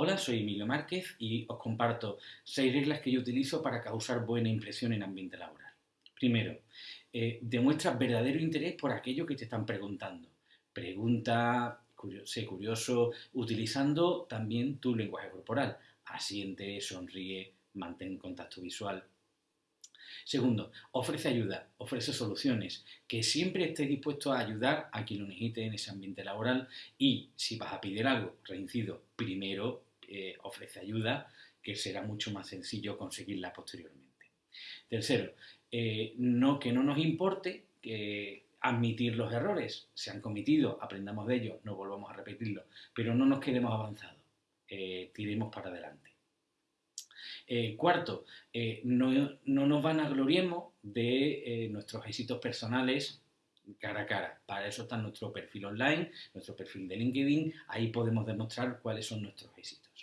Hola, soy Emilio Márquez y os comparto seis reglas que yo utilizo para causar buena impresión en ambiente laboral. Primero, eh, demuestra verdadero interés por aquello que te están preguntando. Pregunta, sé curioso, utilizando también tu lenguaje corporal. Asiente, sonríe, mantén contacto visual. Segundo, ofrece ayuda, ofrece soluciones, que siempre esté dispuesto a ayudar a quien lo necesite en ese ambiente laboral y si vas a pedir algo, reincido, primero eh, ofrece ayuda, que será mucho más sencillo conseguirla posteriormente. Tercero, eh, no, que no nos importe admitir los errores, se han cometido, aprendamos de ellos, no volvamos a repetirlo, pero no nos quedemos avanzados, eh, tiremos para adelante. cuarto, no, no, nos vanagloriemos de nuestros éxitos personales cara a cara. Para eso está nuestro perfil online, nuestro perfil de LinkedIn, ahí podemos demostrar cuáles son nuestros éxitos.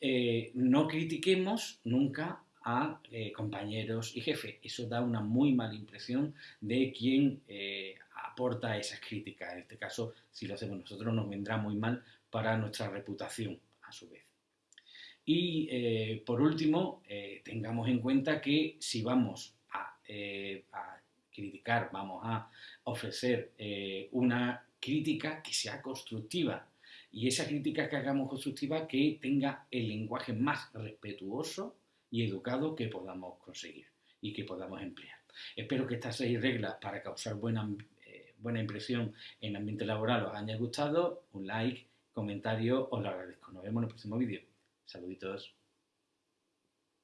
Eh, no critiquemos nunca a eh, compañeros y jefes. Eso da una muy mala impresión de quien eh, aporta esas críticas. En este caso, si lo hacemos nosotros, nos vendrá muy mal para nuestra reputación, a su vez. Y por último, tengamos en cuenta que si vamos a, a criticar, vamos a ofrecer una crítica que sea constructiva, y esa crítica que hagamos constructiva que tenga el lenguaje más respetuoso y educado que podamos conseguir y que podamos emplear. Espero que estas seis reglas para causar buena, eh, buena impresión en el ambiente laboral os hayan gustado. Un like, comentario, os lo agradezco. Nos vemos en el próximo vídeo. Saluditos.